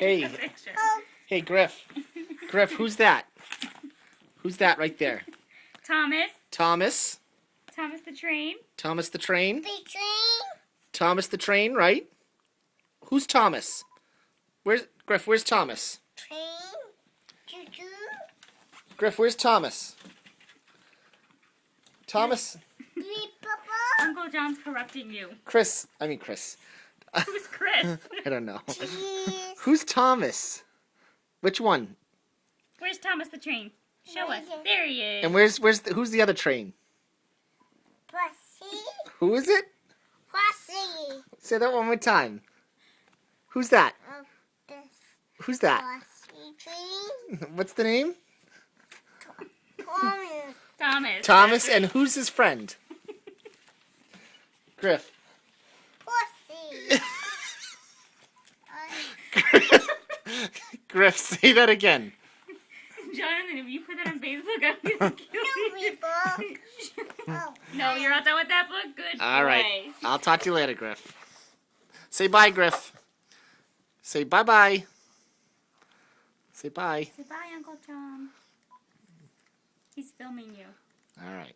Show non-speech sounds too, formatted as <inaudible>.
Hey. <laughs> a. Hey, Griff. Griff, who's that? Who's that right there? Thomas. Thomas. Thomas the train. Thomas the train. Between Thomas the train, right? Who's Thomas? Where's Griff? Where's Thomas? train, choo-choo, Griff, where's Thomas? Thomas, Uncle John's corrupting you. Chris. I mean Chris. Who's Chris? <laughs> I don't know. Cheese, Who's Thomas? Which one? Where's Thomas the train? Show us. Right. There he is. And where's where's the, who's the other train? pussy, Who is it? pussy, Say that one more time. Who's that? Oh, this Who's that? pussy train, <laughs> What's the name? Thomas, Thomas. Thomas and who's his friend? <laughs> Griff. Griff, <laughs> say that again. Jonathan, if you put that on Facebook, I'm gonna kill no you. people, no, you're not done with that book? Good All right. boy. I'll talk to you later, Griff. Say bye, Griff. Say bye bye. Say bye. Say bye, Uncle John. He's filming you. All right.